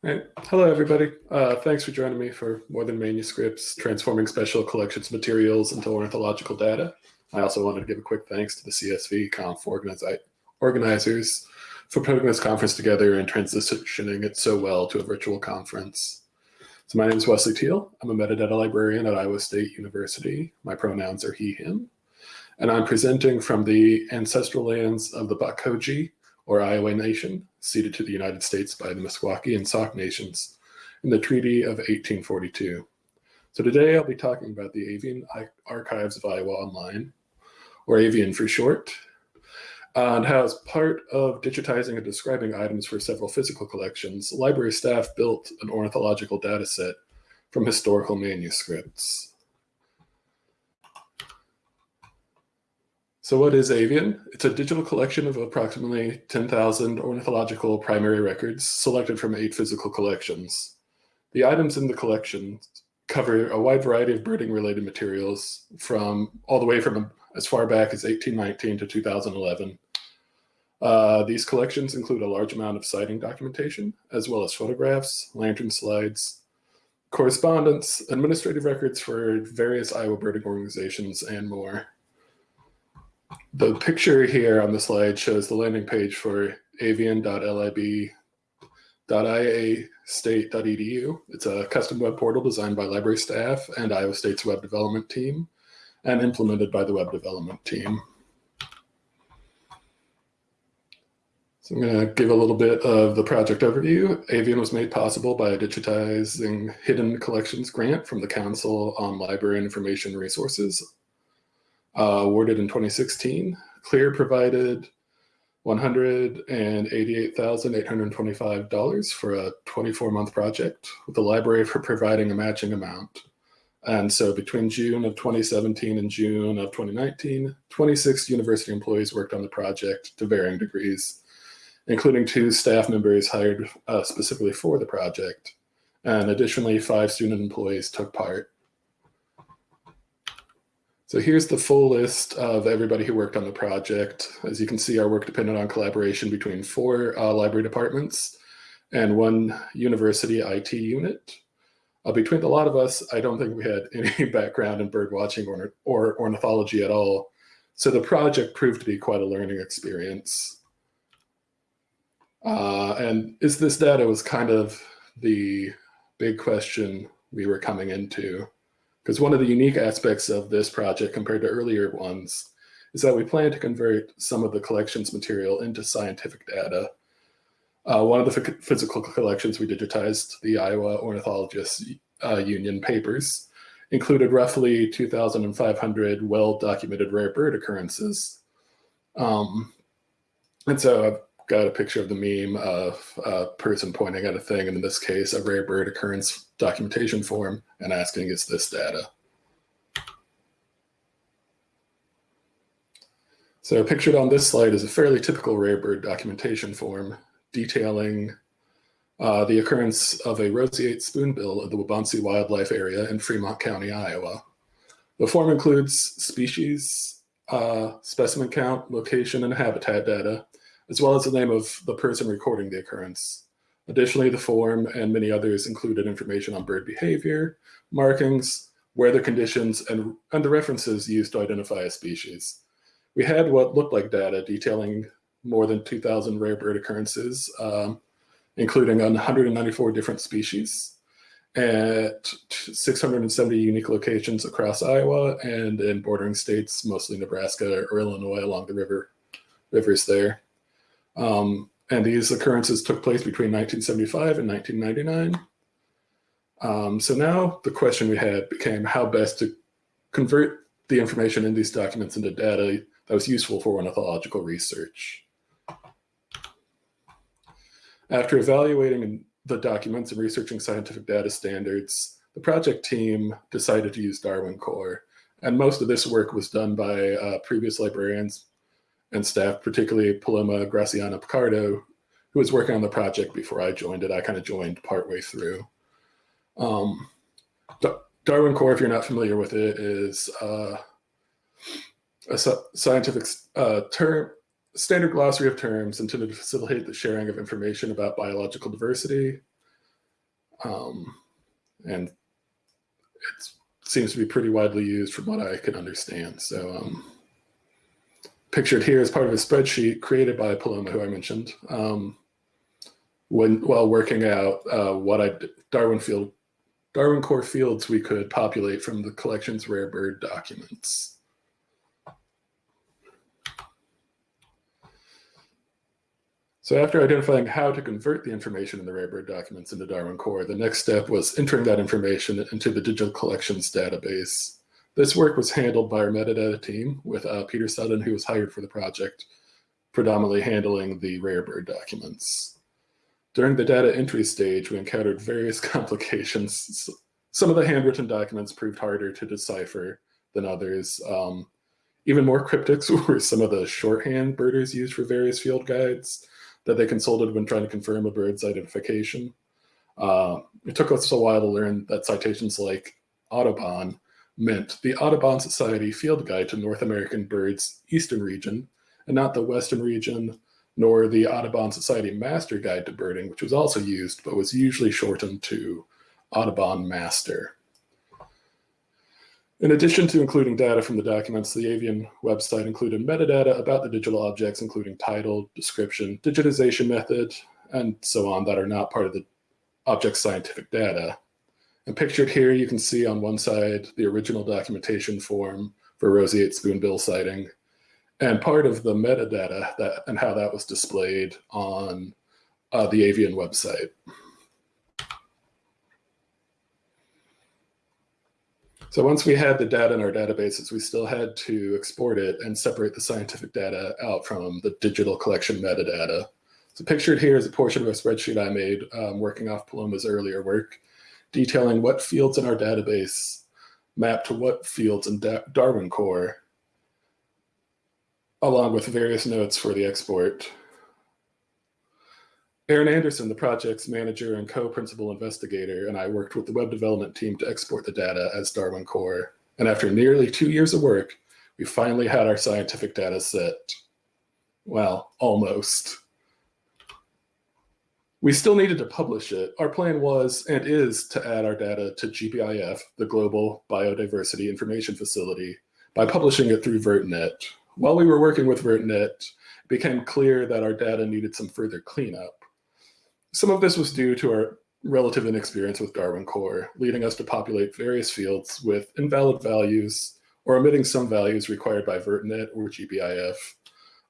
Right. Hello, everybody. Uh, thanks for joining me for More Than Manuscripts, Transforming Special Collections Materials into Ornithological Data. I also wanted to give a quick thanks to the CSV Conf organizers for putting this conference together and transitioning it so well to a virtual conference. So my name is Wesley Teal. I'm a metadata librarian at Iowa State University. My pronouns are he, him. And I'm presenting from the ancestral lands of the Báxoje, or Iowa Nation, ceded to the United States by the Meskwaki and Sauk nations in the Treaty of 1842. So today I'll be talking about the Avian Archives of Iowa Online, or Avian for short, and how as part of digitizing and describing items for several physical collections, library staff built an ornithological data set from historical manuscripts. So what is Avian? It's a digital collection of approximately 10,000 ornithological primary records selected from eight physical collections. The items in the collection cover a wide variety of birding related materials from all the way from as far back as 1819 to 2011. Uh, these collections include a large amount of sighting documentation, as well as photographs, lantern slides, correspondence, administrative records for various Iowa birding organizations, and more. The picture here on the slide shows the landing page for avian.lib.iastate.edu. It's a custom web portal designed by library staff and Iowa State's web development team and implemented by the web development team. So I'm going to give a little bit of the project overview. Avian was made possible by a digitizing hidden collections grant from the Council on Library Information Resources uh, awarded in 2016. CLIR provided $188,825 for a 24-month project, with the library for providing a matching amount. And so between June of 2017 and June of 2019, 26 university employees worked on the project to varying degrees, including two staff members hired uh, specifically for the project. And additionally, five student employees took part. So here's the full list of everybody who worked on the project. As you can see, our work depended on collaboration between four uh, library departments and one university IT unit. Uh, between a lot of us, I don't think we had any background in bird watching or, or ornithology at all. So the project proved to be quite a learning experience. Uh, and is this data was kind of the big question we were coming into. Because one of the unique aspects of this project compared to earlier ones is that we plan to convert some of the collections material into scientific data. Uh, one of the physical collections we digitized, the Iowa Ornithologists uh, Union papers, included roughly 2,500 well-documented rare bird occurrences. Um, and so got a picture of the meme of a person pointing at a thing, and in this case, a rare bird occurrence documentation form and asking, is this data? So pictured on this slide is a fairly typical rare bird documentation form detailing uh, the occurrence of a roseate spoonbill of the Waubonsie Wildlife Area in Fremont County, Iowa. The form includes species, uh, specimen count, location, and habitat data, as well as the name of the person recording the occurrence. Additionally, the form and many others included information on bird behavior, markings, weather conditions, and, and the references used to identify a species. We had what looked like data detailing more than 2,000 rare bird occurrences, um, including 194 different species at 670 unique locations across Iowa and in bordering states, mostly Nebraska or Illinois along the river rivers there. Um, and these occurrences took place between 1975 and 1999. Um, so now the question we had became how best to convert the information in these documents into data that was useful for ornithological research. After evaluating the documents and researching scientific data standards, the project team decided to use Darwin Core. And most of this work was done by uh, previous librarians and staff, particularly Paloma Graciana Picardo, who was working on the project before I joined it. I kind of joined partway through. Um, Darwin Core, if you're not familiar with it, is uh, a scientific uh, term, standard glossary of terms intended to facilitate the sharing of information about biological diversity, Um, and it seems to be pretty widely used from what I can understand. So um, pictured here is part of a spreadsheet created by Paloma, who I mentioned, um, when while working out uh, what I Darwin field Darwin core fields we could populate from the collection's rare bird documents. So after identifying how to convert the information in the rare bird documents into Darwin Core, the next step was entering that information into the digital collections database. This work was handled by our metadata team with uh, Peter Sutton, who was hired for the project, predominantly handling the rare bird documents. During the data entry stage, we encountered various complications. Some of the handwritten documents proved harder to decipher than others. Um, even more cryptic were some of the shorthand birders used for various field guides that they consulted when trying to confirm a bird's identification. Uh, it took us a while to learn that citations like Audubon meant the Audubon Society Field Guide to North American Birds Eastern Region, and not the Western region, nor the Audubon Society Master Guide to Birding, which was also used, but was usually shortened to Audubon Master. In addition to including data from the documents, the Avian website included metadata about the digital objects, including title, description, digitization method, and so on that are not part of the object's scientific data. And pictured here, you can see on one side the original documentation form for roseate spoonbill sighting, and part of the metadata that and how that was displayed on uh, the Avian website. So once we had the data in our databases, we still had to export it and separate the scientific data out from the digital collection metadata. So pictured here is a portion of a spreadsheet I made um, working off Paloma's earlier work, detailing what fields in our database map to what fields in da Darwin Core, along with various notes for the export. Aaron Anderson, the project's manager and co-principal investigator, and I worked with the web development team to export the data as Darwin Core. And after nearly two years of work, we finally had our scientific data set. Well, almost. We still needed to publish it. Our plan was and is to add our data to GBIF, the Global Biodiversity Information Facility, by publishing it through VertNet. While we were working with VertNet, it became clear that our data needed some further cleanup. Some of this was due to our relative inexperience with Darwin Core, leading us to populate various fields with invalid values or omitting some values required by VertNet or GBIF.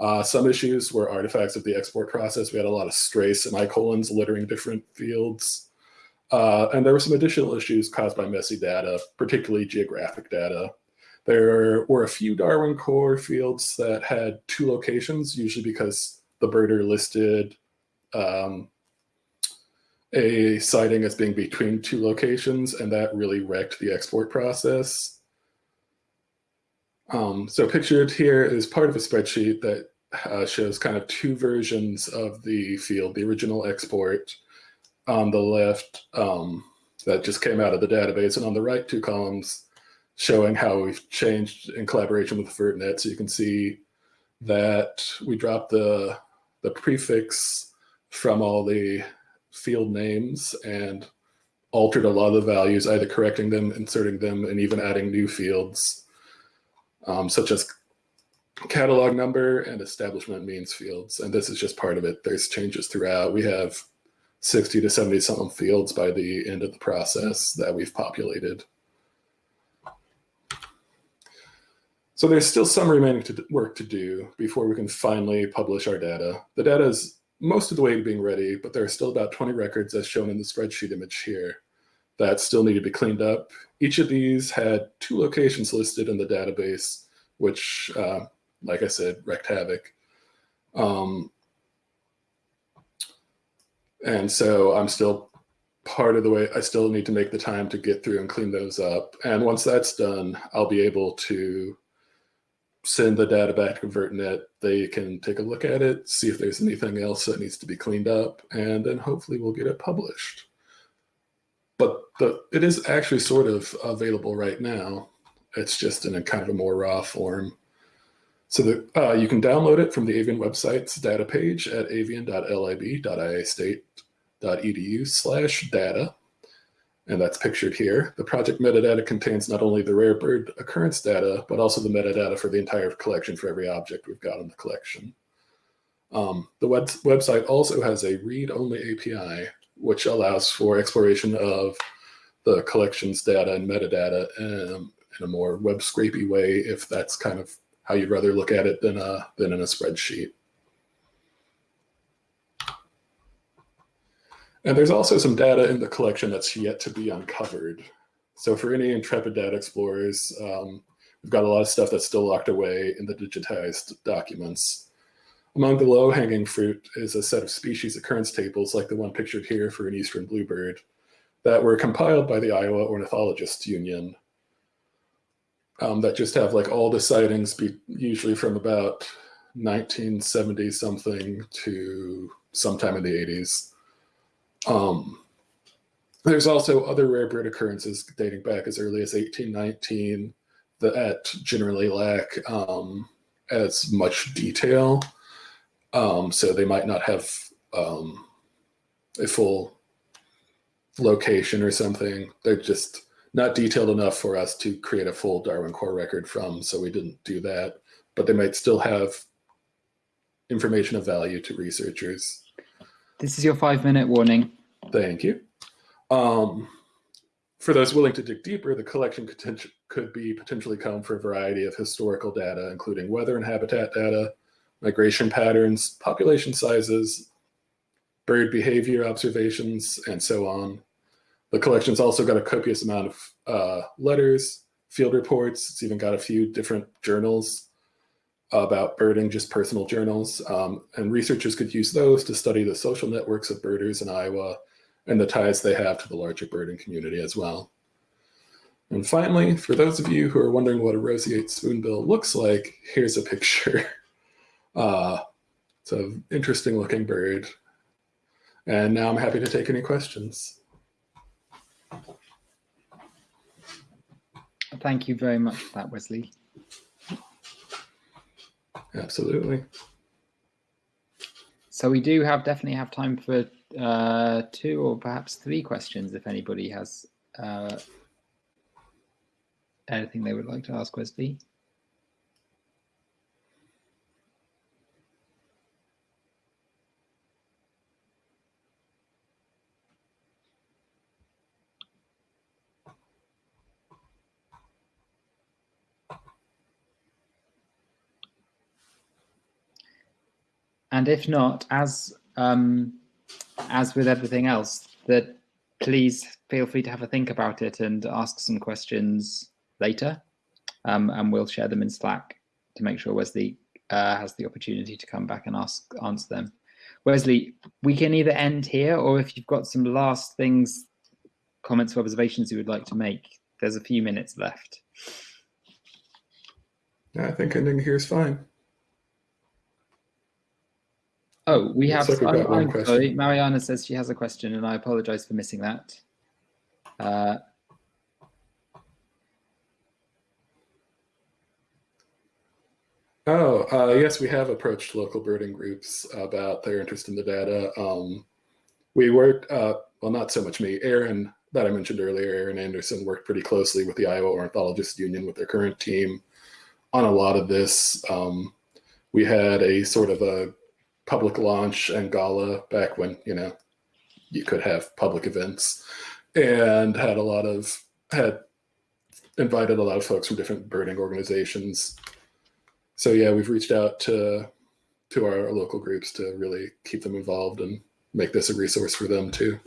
Uh, some issues were artifacts of the export process. We had a lot of stray semicolons littering different fields. Uh, and there were some additional issues caused by messy data, particularly geographic data. There were a few Darwin Core fields that had two locations, usually because the birder listed um, a sighting as being between two locations, and that really wrecked the export process. Um, so pictured here is part of a spreadsheet that uh, shows kind of two versions of the field, the original export on the left um, that just came out of the database, and on the right two columns showing how we've changed in collaboration with VertNet. So you can see that we dropped the, the prefix from all the field names and altered a lot of the values, either correcting them, inserting them, and even adding new fields, um, such as catalog number and establishment means fields. And this is just part of it. There's changes throughout. We have 60 to 70 something fields by the end of the process that we've populated. So there's still some remaining to work to do before we can finally publish our data. The data is most of the way to being ready, but there are still about 20 records as shown in the spreadsheet image here that still need to be cleaned up. Each of these had two locations listed in the database, which, uh, like I said, wreaked havoc. Um, and so I'm still part of the way, I still need to make the time to get through and clean those up. And once that's done, I'll be able to send the data back to VertNet. They can take a look at it, see if there's anything else that needs to be cleaned up, and then hopefully we'll get it published. But the, it is actually sort of available right now. It's just in a kind of a more raw form. So that uh, you can download it from the Avian website's data page at avian.lib.iastate.edu slash data. and that's pictured here. The project metadata contains not only the rare bird occurrence data, but also the metadata for the entire collection for every object we've got in the collection. Um, the web website also has a read-only API, which allows for exploration of the collection's data and metadata um, in a more web scrapey way, if that's kind of how you'd rather look at it than, a, than in a spreadsheet. And there's also some data in the collection that's yet to be uncovered. So for any intrepid data explorers, um, we've got a lot of stuff that's still locked away in the digitized documents. Among the low-hanging fruit is a set of species occurrence tables like the one pictured here for an eastern bluebird that were compiled by the Iowa Ornithologists Union um, that just have like all the sightings be usually from about 1970 something to sometime in the 80s. Um, there's also other rare bird occurrences dating back as early as 1819 that generally lack um, as much detail. Um, so they might not have um, a full location or something. They're just not detailed enough for us to create a full Darwin core record from, so we didn't do that. But they might still have information of value to researchers. This is your five minute warning. Thank you. Um, for those willing to dig deeper, the collection could, could be potentially come for a variety of historical data, including weather and habitat data, migration patterns, population sizes, bird behavior observations, and so on. The collection's also got a copious amount of uh, letters, field reports. It's even got a few different journals about birding, just personal journals. Um, and researchers could use those to study the social networks of birders in Iowa and the ties they have to the larger birding community as well. And finally, for those of you who are wondering what a roseate spoonbill looks like, here's a picture. Uh, it's an interesting looking bird. And now I'm happy to take any questions. Thank you very much for that, Wesley. Absolutely. So we do have definitely have time for uh, two or perhaps three questions if anybody has uh, anything they would like to ask Wesley. And if not, as um, as with everything else, that please feel free to have a think about it and ask some questions later, um, and we'll share them in Slack to make sure Wesley uh, has the opportunity to come back and ask answer them. Wesley, we can either end here, or if you've got some last things, comments or observations you would like to make, there's a few minutes left. I think ending here is fine. Oh, we have. Like we've I'm sorry, Mariana says she has a question, and I apologize for missing that. Uh, Oh, uh, yes, we have approached local birding groups about their interest in the data. Um, we worked, uh, well, not so much me, Aaron, that I mentioned earlier, Aaron Anderson worked pretty closely with the Iowa Ornithologists Union with their current team on a lot of this. Um, we had a sort of a public launch and gala back when, you know, you could have public events and had a lot of, had invited a lot of folks from different birding organizations so yeah, we've reached out to to our local groups to really keep them involved and make this a resource for them too.